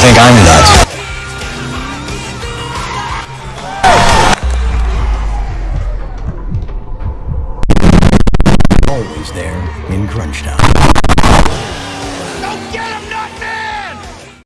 think I'm nuts. Always there in crunch time.